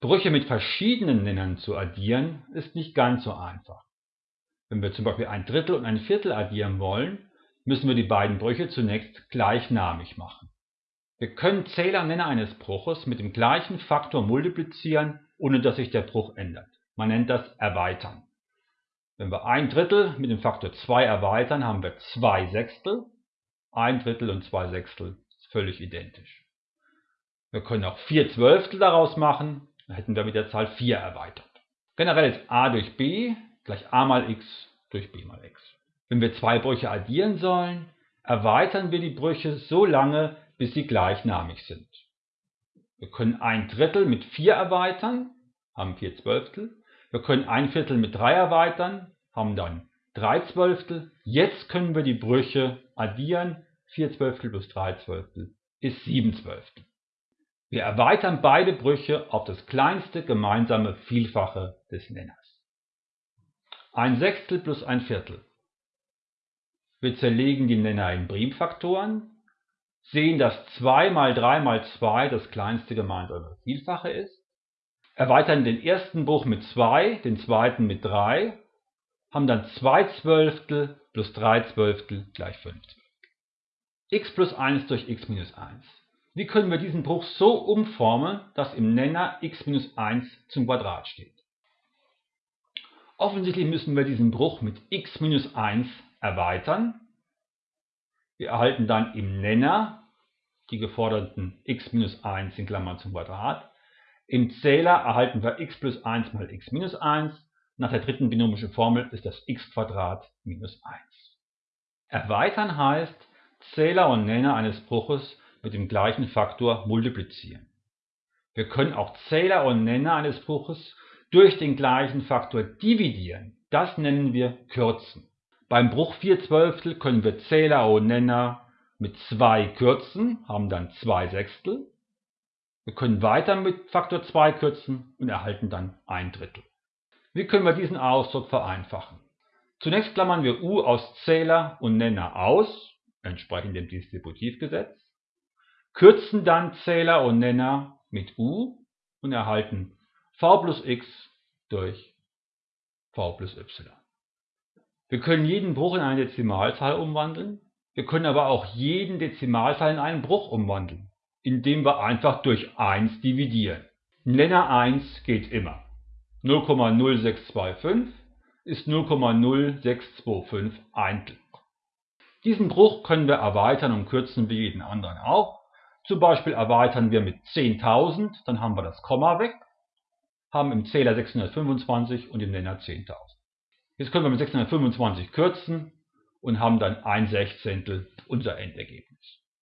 Brüche mit verschiedenen Nennern zu addieren, ist nicht ganz so einfach. Wenn wir zum Beispiel ein Drittel und ein Viertel addieren wollen, müssen wir die beiden Brüche zunächst gleichnamig machen. Wir können Zähler und Nenner eines Bruches mit dem gleichen Faktor multiplizieren, ohne dass sich der Bruch ändert. Man nennt das Erweitern. Wenn wir ein Drittel mit dem Faktor 2 erweitern, haben wir 2 Sechstel. Ein Drittel und 2 Sechstel ist völlig identisch. Wir können auch 4 Zwölftel daraus machen, hätten wir mit der Zahl 4 erweitert. Generell ist a durch b gleich a mal x durch b mal x. Wenn wir zwei Brüche addieren sollen, erweitern wir die Brüche so lange, bis sie gleichnamig sind. Wir können ein Drittel mit 4 erweitern, haben 4 Zwölftel. Wir können ein Viertel mit 3 erweitern, haben dann 3 Zwölftel. Jetzt können wir die Brüche addieren. 4 Zwölftel plus 3 Zwölftel ist 7 Zwölftel. Wir erweitern beide Brüche auf das kleinste gemeinsame Vielfache des Nenners. Ein Sechstel plus ein Viertel. Wir zerlegen die Nenner in Primfaktoren, sehen, dass 2 mal 3 mal 2 das kleinste gemeinsame Vielfache ist erweitern den ersten Bruch mit 2, den zweiten mit 3, haben dann 2 Zwölftel plus 3 Zwölftel gleich 5 Zwölftel. x plus 1 durch x minus 1. Wie können wir diesen Bruch so umformen, dass im Nenner x minus 1 zum Quadrat steht? Offensichtlich müssen wir diesen Bruch mit x minus 1 erweitern. Wir erhalten dann im Nenner die geforderten x minus 1 in Klammern zum Quadrat im Zähler erhalten wir x plus 1 mal x minus 1. Nach der dritten binomischen Formel ist das x minus 1. Erweitern heißt, Zähler und Nenner eines Bruches mit dem gleichen Faktor multiplizieren. Wir können auch Zähler und Nenner eines Bruches durch den gleichen Faktor dividieren. Das nennen wir Kürzen. Beim Bruch 4 Zwölftel können wir Zähler und Nenner mit 2 kürzen, haben dann 2 Sechstel. Wir können weiter mit Faktor 2 kürzen und erhalten dann ein Drittel. Wie können wir diesen Ausdruck vereinfachen? Zunächst klammern wir u aus Zähler und Nenner aus, entsprechend dem Distributivgesetz, kürzen dann Zähler und Nenner mit u und erhalten v plus x durch v plus y. Wir können jeden Bruch in eine Dezimalzahl umwandeln, wir können aber auch jeden Dezimalzahl in einen Bruch umwandeln indem wir einfach durch 1 dividieren. Nenner 1 geht immer. 0,0625 ist 0,0625 Eintel. Diesen Bruch können wir erweitern und kürzen wie jeden anderen auch. Zum Beispiel erweitern wir mit 10.000, dann haben wir das Komma weg, haben im Zähler 625 und im Nenner 10.000. Jetzt können wir mit 625 kürzen und haben dann ein Sechzehntel unser Endergebnis.